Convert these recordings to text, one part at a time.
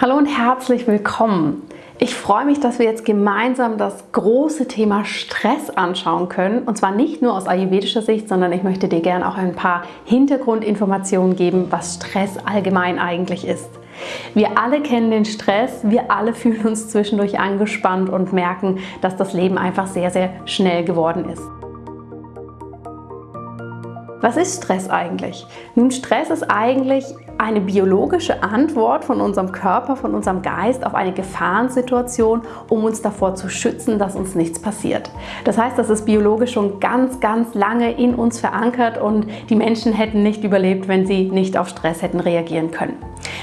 Hallo und herzlich willkommen. Ich freue mich, dass wir jetzt gemeinsam das große Thema Stress anschauen können. Und zwar nicht nur aus ayurvedischer Sicht, sondern ich möchte dir gerne auch ein paar Hintergrundinformationen geben, was Stress allgemein eigentlich ist. Wir alle kennen den Stress, wir alle fühlen uns zwischendurch angespannt und merken, dass das Leben einfach sehr, sehr schnell geworden ist. Was ist Stress eigentlich? Nun, Stress ist eigentlich eine biologische Antwort von unserem Körper, von unserem Geist auf eine Gefahrensituation, um uns davor zu schützen, dass uns nichts passiert. Das heißt, das ist biologisch schon ganz, ganz lange in uns verankert und die Menschen hätten nicht überlebt, wenn sie nicht auf Stress hätten reagieren können.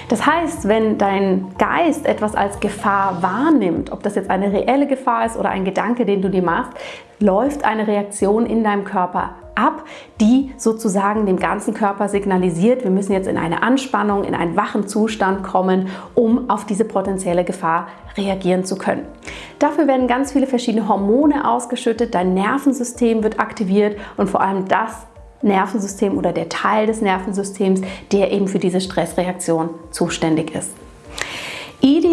Das heißt, wenn dein Geist etwas als Gefahr wahrnimmt, ob das jetzt eine reelle Gefahr ist oder ein Gedanke, den du dir machst, läuft eine Reaktion in deinem Körper ab, die sozusagen dem ganzen Körper signalisiert, wir müssen jetzt in eine Anspannung, in einen wachen Zustand kommen, um auf diese potenzielle Gefahr reagieren zu können. Dafür werden ganz viele verschiedene Hormone ausgeschüttet, dein Nervensystem wird aktiviert und vor allem das Nervensystem oder der Teil des Nervensystems, der eben für diese Stressreaktion zuständig ist.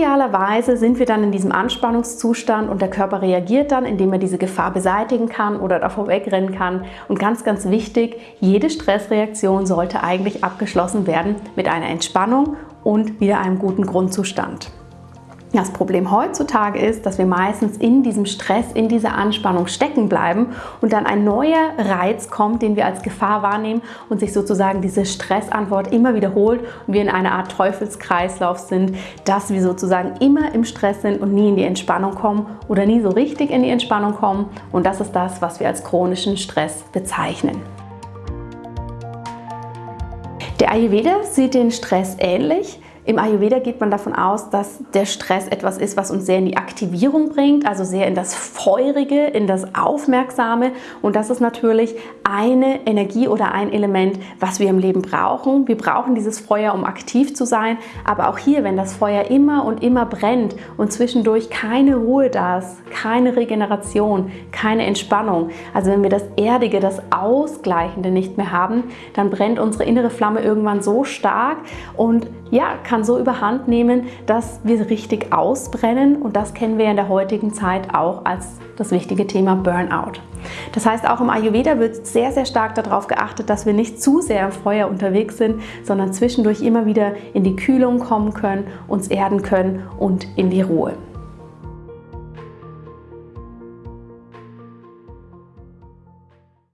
Idealerweise sind wir dann in diesem Anspannungszustand und der Körper reagiert dann, indem er diese Gefahr beseitigen kann oder davor wegrennen kann. Und ganz, ganz wichtig, jede Stressreaktion sollte eigentlich abgeschlossen werden mit einer Entspannung und wieder einem guten Grundzustand. Das Problem heutzutage ist, dass wir meistens in diesem Stress, in dieser Anspannung stecken bleiben und dann ein neuer Reiz kommt, den wir als Gefahr wahrnehmen und sich sozusagen diese Stressantwort immer wiederholt und wir in einer Art Teufelskreislauf sind, dass wir sozusagen immer im Stress sind und nie in die Entspannung kommen oder nie so richtig in die Entspannung kommen und das ist das, was wir als chronischen Stress bezeichnen. Der Ayurveda sieht den Stress ähnlich. Im Ayurveda geht man davon aus, dass der Stress etwas ist, was uns sehr in die Aktivierung bringt, also sehr in das Feurige, in das Aufmerksame. Und das ist natürlich eine Energie oder ein Element, was wir im Leben brauchen. Wir brauchen dieses Feuer, um aktiv zu sein. Aber auch hier, wenn das Feuer immer und immer brennt und zwischendurch keine Ruhe da ist, keine Regeneration, keine Entspannung, also wenn wir das Erdige, das Ausgleichende nicht mehr haben, dann brennt unsere innere Flamme irgendwann so stark und ja, kann so überhand nehmen, dass wir richtig ausbrennen und das kennen wir in der heutigen Zeit auch als das wichtige Thema Burnout. Das heißt, auch im Ayurveda wird sehr, sehr stark darauf geachtet, dass wir nicht zu sehr im Feuer unterwegs sind, sondern zwischendurch immer wieder in die Kühlung kommen können, uns erden können und in die Ruhe.